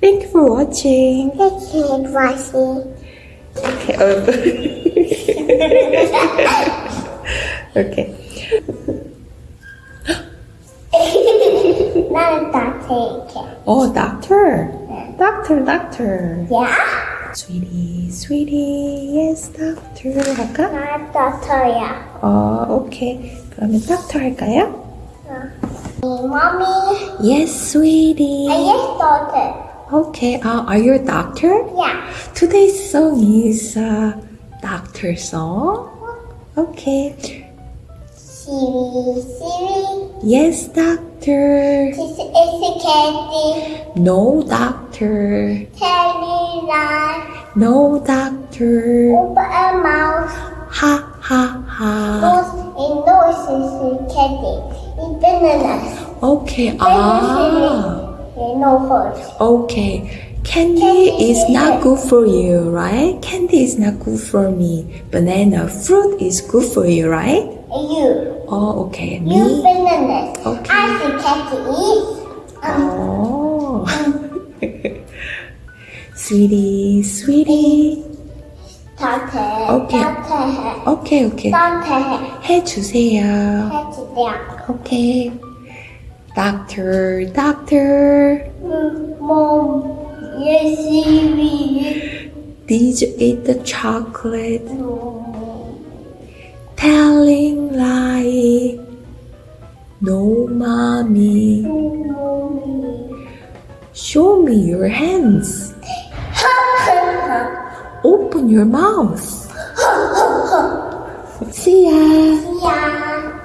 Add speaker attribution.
Speaker 1: Thank you for watching.
Speaker 2: Keep watching.
Speaker 1: Okay. 어. okay.
Speaker 2: 나는 다 take.
Speaker 1: Oh, doctor. Doctor, doctor.
Speaker 2: 야?
Speaker 1: Sweetie, sweetie. Yes, doctor. 할까?
Speaker 2: 나 doctor야.
Speaker 1: 어, 오케이. 그러면 doctor 할까요?
Speaker 2: Mommy,
Speaker 1: Yes, sweetie.
Speaker 2: I yes doctor.
Speaker 1: Okay. Uh, are you a doctor?
Speaker 2: Yeah.
Speaker 1: Today's song is a doctor song. Okay.
Speaker 2: Siri, Siri,
Speaker 1: Yes, doctor.
Speaker 2: this is candy.
Speaker 1: No, doctor.
Speaker 2: Tell me that.
Speaker 1: No, doctor.
Speaker 2: Open a mouth.
Speaker 1: Ha, ha, ha.
Speaker 2: Nose is candy. In bananas.
Speaker 1: Okay. Ah
Speaker 2: Siri. No hurt.
Speaker 1: Okay. Candy is not good for you, right? Candy is not good for me. Banana fruit is good for you, right?
Speaker 2: You.
Speaker 1: Oh, okay.
Speaker 2: You
Speaker 1: Me.
Speaker 2: bananas.
Speaker 1: Okay.
Speaker 2: I see candy eat. Um,
Speaker 1: Oh. sweetie, sweetie.
Speaker 2: doctor.
Speaker 1: Okay.
Speaker 2: Doctor.
Speaker 1: 오케이, 오케이.
Speaker 2: Doctor.
Speaker 1: 해주세요.
Speaker 2: 해주세요.
Speaker 1: 오케이. Doctor, doctor.
Speaker 2: Mom, yes, Siri.
Speaker 1: Did you eat the chocolate? No. Telling lie. No, mommy. No, mommy. Show me your hands. Open your mouth. See ya.
Speaker 2: Yeah.